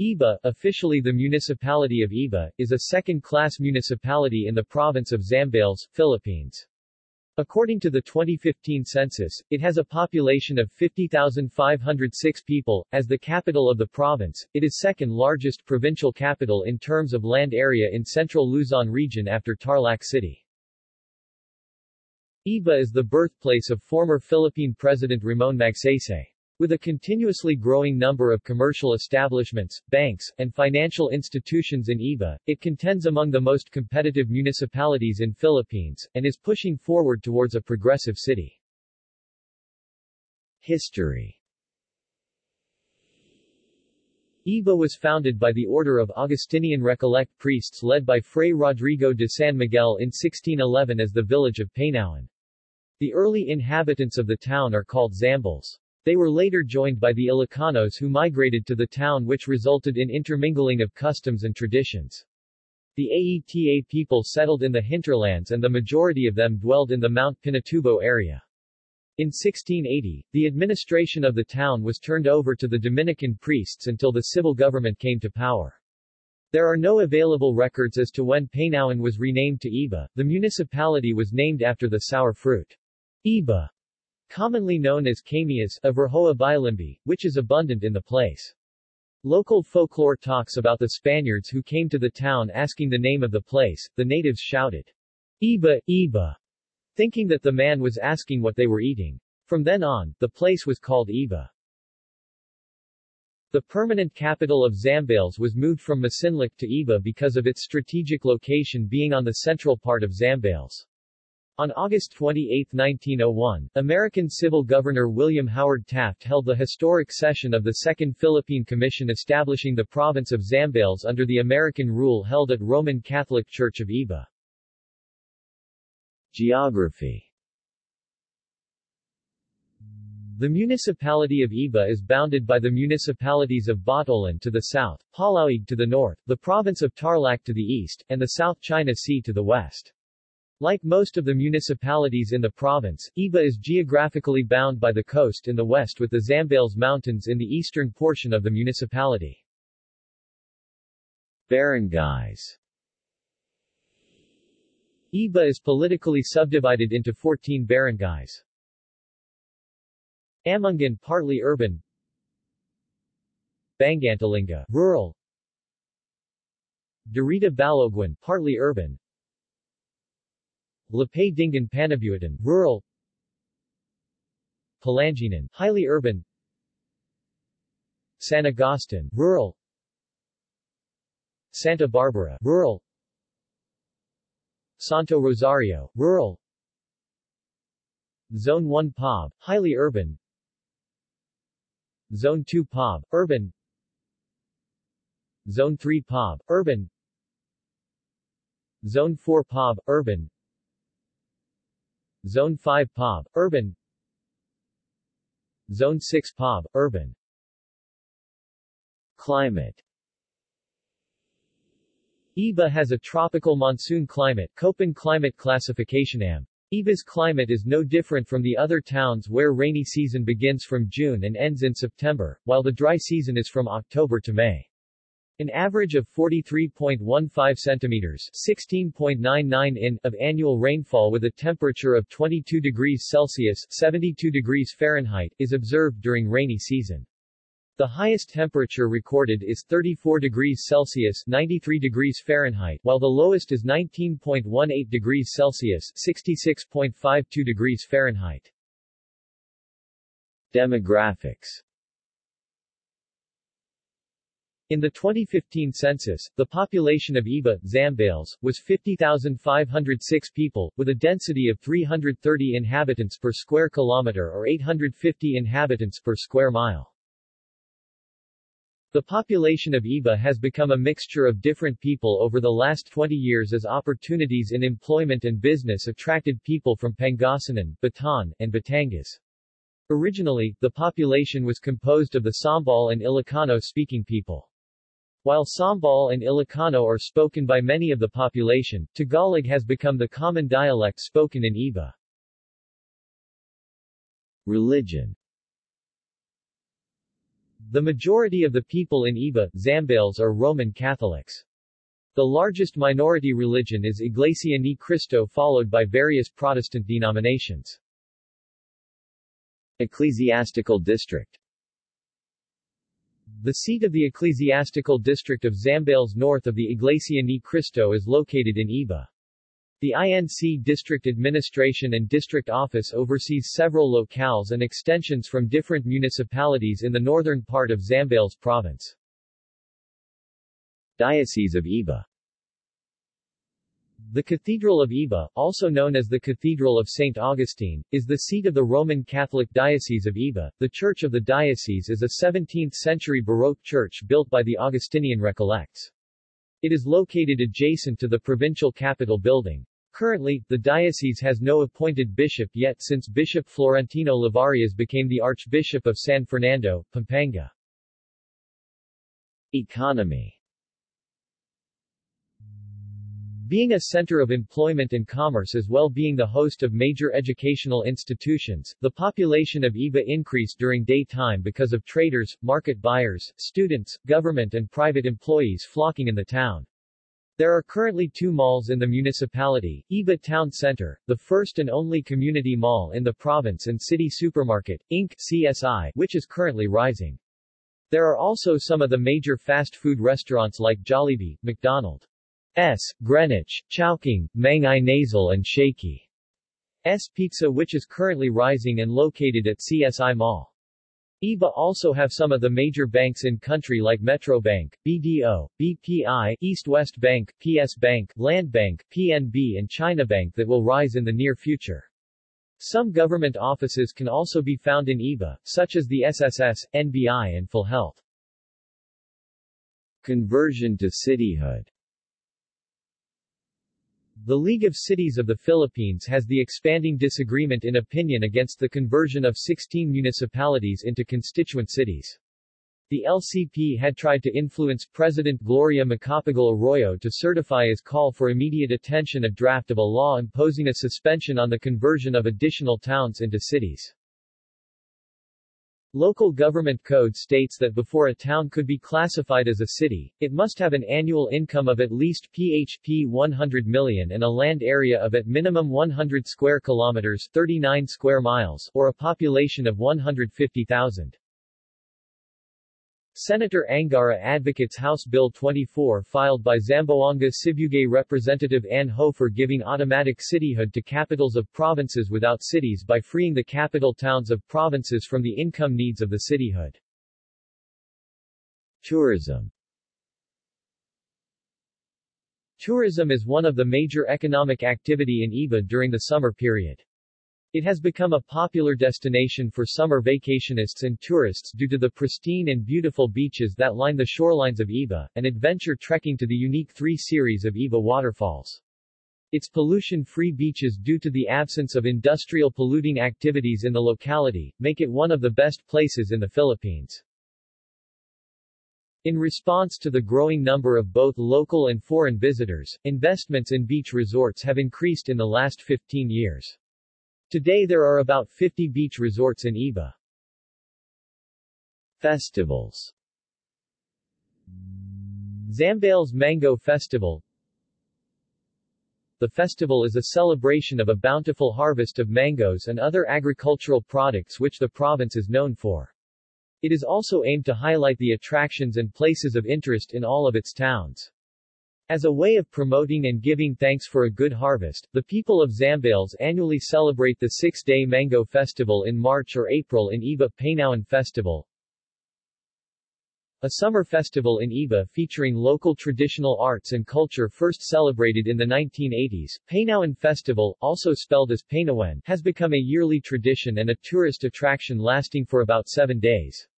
Iba, officially the municipality of Iba, is a second-class municipality in the province of Zambales, Philippines. According to the 2015 census, it has a population of 50,506 people. As the capital of the province, it is second largest provincial capital in terms of land area in central Luzon region after Tarlac City. Iba is the birthplace of former Philippine President Ramon Magsaysay. With a continuously growing number of commercial establishments, banks, and financial institutions in Iba, it contends among the most competitive municipalities in Philippines, and is pushing forward towards a progressive city. History Iba was founded by the order of Augustinian Recollect priests led by Fray Rodrigo de San Miguel in 1611 as the village of Painawan. The early inhabitants of the town are called Zambals. They were later joined by the Ilocanos who migrated to the town which resulted in intermingling of customs and traditions. The Aeta people settled in the hinterlands and the majority of them dwelled in the Mount Pinatubo area. In 1680, the administration of the town was turned over to the Dominican priests until the civil government came to power. There are no available records as to when Painawan was renamed to Iba. The municipality was named after the sour fruit. Iba commonly known as Camias or Averrhoa bilimbi, which is abundant in the place. Local folklore talks about the Spaniards who came to the town asking the name of the place, the natives shouted, Iba, Iba, thinking that the man was asking what they were eating. From then on, the place was called Iba. The permanent capital of Zambales was moved from Masinloc to Iba because of its strategic location being on the central part of Zambales. On August 28, 1901, American Civil Governor William Howard Taft held the historic session of the Second Philippine Commission establishing the province of Zambales under the American rule held at Roman Catholic Church of Iba. Geography The municipality of Iba is bounded by the municipalities of Botolan to the south, Palauig to the north, the province of Tarlac to the east, and the South China Sea to the west. Like most of the municipalities in the province, Iba is geographically bound by the coast in the west with the Zambales Mountains in the eastern portion of the municipality. Barangays Iba is politically subdivided into 14 barangays. Amungan partly urban Bangantalinga rural Dirita Baloguic partly urban Lipay Dingin Panibuatan, rural Palanginan, highly urban San Agustin, rural Santa Barbara, rural Santo Rosario, rural Zone 1 POB, highly urban Zone 2 POB, urban Zone 3 POB, urban Zone 4 POB, urban Zone 5 POB, urban Zone 6 POB, urban Climate Iba has a tropical monsoon climate Köppen climate classification AM. Iba's climate is no different from the other towns where rainy season begins from June and ends in September, while the dry season is from October to May. An average of 43.15 centimeters 16.99 in of annual rainfall with a temperature of 22 degrees Celsius 72 degrees Fahrenheit is observed during rainy season. The highest temperature recorded is 34 degrees Celsius 93 degrees Fahrenheit while the lowest is 19.18 degrees Celsius 66.52 degrees Fahrenheit. Demographics in the 2015 census, the population of Iba, Zambales, was 50,506 people, with a density of 330 inhabitants per square kilometer or 850 inhabitants per square mile. The population of Iba has become a mixture of different people over the last 20 years as opportunities in employment and business attracted people from Pangasinan, Bataan, and Batangas. Originally, the population was composed of the Sambal and Ilocano-speaking people. While Sambal and Ilocano are spoken by many of the population, Tagalog has become the common dialect spoken in Iba. Religion The majority of the people in Iba, Zambales are Roman Catholics. The largest minority religion is Iglesia Ni Cristo followed by various Protestant denominations. Ecclesiastical district The seat of the ecclesiastical district of Zambales north of the Iglesia Ni Cristo is located in Iba. The INC District Administration and District Office oversees several locales and extensions from different municipalities in the northern part of Zambales Province. Diocese of Iba the Cathedral of Iba, also known as the Cathedral of St. Augustine, is the seat of the Roman Catholic Diocese of Iba. The church of the diocese is a 17th-century Baroque church built by the Augustinian Recollects. It is located adjacent to the provincial capitol building. Currently, the diocese has no appointed bishop yet since Bishop Florentino Lavarias became the Archbishop of San Fernando, Pampanga. Economy being a center of employment and commerce as well being the host of major educational institutions, the population of Iba increased during daytime because of traders, market buyers, students, government and private employees flocking in the town. There are currently two malls in the municipality, Iba Town Center, the first and only community mall in the province and City Supermarket, Inc. CSI, which is currently rising. There are also some of the major fast food restaurants like Jollibee, McDonald. S. Greenwich, Chowking, Mang Inasal and Shakey. S. Pizza which is currently rising and located at CSI Mall. IBA also have some of the major banks in country like Metro Bank, BDO, BPI, East West Bank, PS Bank, Land Bank, PNB and China Bank that will rise in the near future. Some government offices can also be found in IBA, such as the SSS, NBI and PhilHealth. Conversion to cityhood the League of Cities of the Philippines has the expanding disagreement in opinion against the conversion of 16 municipalities into constituent cities. The LCP had tried to influence President Gloria Macapagal Arroyo to certify his call for immediate attention a draft of a law imposing a suspension on the conversion of additional towns into cities. Local government code states that before a town could be classified as a city, it must have an annual income of at least PHP 100 million and a land area of at minimum 100 square kilometers 39 square miles or a population of 150,000. Senator Angara advocates House Bill 24 filed by Zamboanga Sibugay Representative Ann Hofer giving automatic cityhood to capitals of provinces without cities by freeing the capital towns of provinces from the income needs of the cityhood. Tourism Tourism is one of the major economic activity in Iba during the summer period. It has become a popular destination for summer vacationists and tourists due to the pristine and beautiful beaches that line the shorelines of Iba, and adventure trekking to the unique three series of Iba waterfalls. Its pollution-free beaches due to the absence of industrial polluting activities in the locality, make it one of the best places in the Philippines. In response to the growing number of both local and foreign visitors, investments in beach resorts have increased in the last 15 years. Today there are about 50 beach resorts in Iba. Festivals Zambales Mango Festival The festival is a celebration of a bountiful harvest of mangoes and other agricultural products which the province is known for. It is also aimed to highlight the attractions and places of interest in all of its towns. As a way of promoting and giving thanks for a good harvest, the people of Zambales annually celebrate the six-day Mango Festival in March or April in Iba Painawan Festival, a summer festival in Iba featuring local traditional arts and culture first celebrated in the 1980s. Painawan Festival, also spelled as Painawan, has become a yearly tradition and a tourist attraction lasting for about seven days.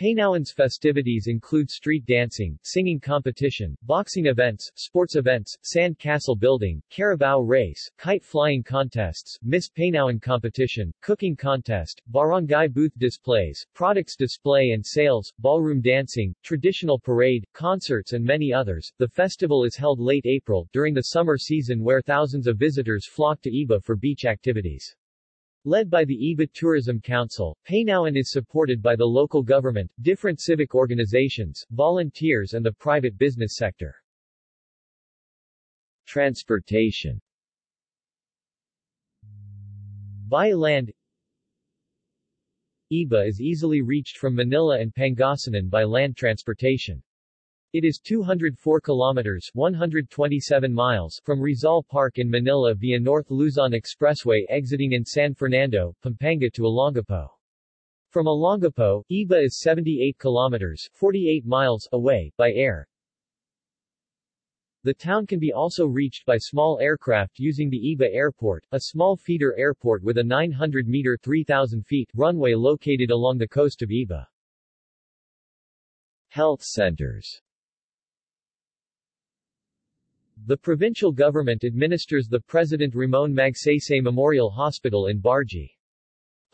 Painawan's festivities include street dancing, singing competition, boxing events, sports events, sand castle building, carabao race, kite flying contests, Miss Painawan competition, cooking contest, barangay booth displays, products display and sales, ballroom dancing, traditional parade, concerts and many others. The festival is held late April, during the summer season where thousands of visitors flock to Iba for beach activities. Led by the Iba Tourism Council, Painawan is supported by the local government, different civic organizations, volunteers and the private business sector. Transportation By land Iba is easily reached from Manila and Pangasinan by land transportation. It is 204 kilometers 127 miles from Rizal Park in Manila via North Luzon Expressway exiting in San Fernando, Pampanga to Olongapo. From Olongapo, Iba is 78 kilometers 48 miles away by air. The town can be also reached by small aircraft using the Iba Airport, a small feeder airport with a 900-meter 3,000 feet runway located along the coast of Iba. Health centers the provincial government administers the President Ramon Magsaysay Memorial Hospital in Barji.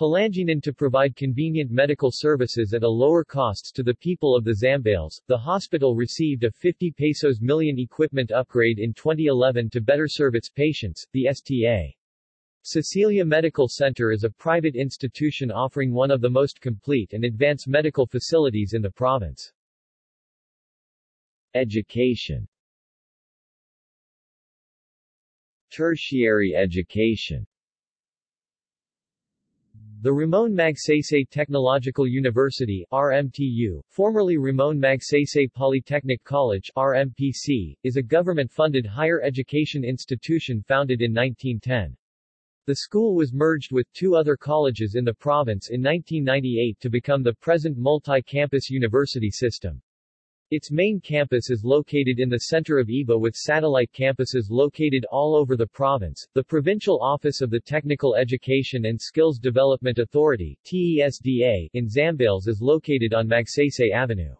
Palanginan to provide convenient medical services at a lower costs to the people of the Zambales, the hospital received a 50 pesos million equipment upgrade in 2011 to better serve its patients, the STA. Cecilia Medical Center is a private institution offering one of the most complete and advanced medical facilities in the province. Education Tertiary education the Ramon Magsaysay Technological University RMTU, formerly Ramon Magsaysay Polytechnic College RMPC, is a government-funded higher education institution founded in 1910. The school was merged with two other colleges in the province in 1998 to become the present multi-campus university system. Its main campus is located in the center of Iba with satellite campuses located all over the province. The Provincial Office of the Technical Education and Skills Development Authority TESDA in Zambales is located on Magsaysay Avenue.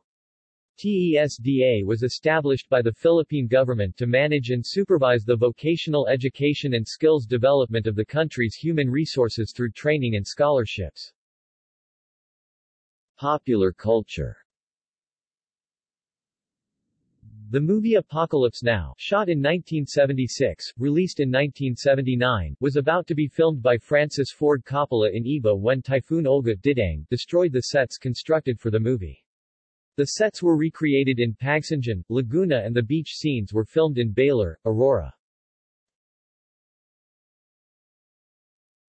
TESDA was established by the Philippine government to manage and supervise the vocational education and skills development of the country's human resources through training and scholarships. Popular culture the movie Apocalypse Now, shot in 1976, released in 1979, was about to be filmed by Francis Ford Coppola in Iba when Typhoon Olga Didang destroyed the sets constructed for the movie. The sets were recreated in Pagsanjan, Laguna and the beach scenes were filmed in Baler, Aurora.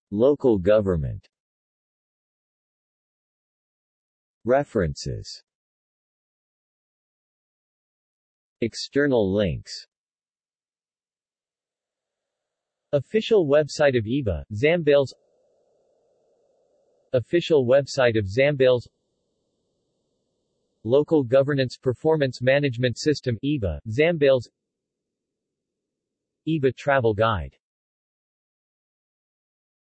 Local government References External links. Official website of IBA, Zambales. Official website of Zambales. Local Governance Performance Management System IBA, Zambales. IBA Travel Guide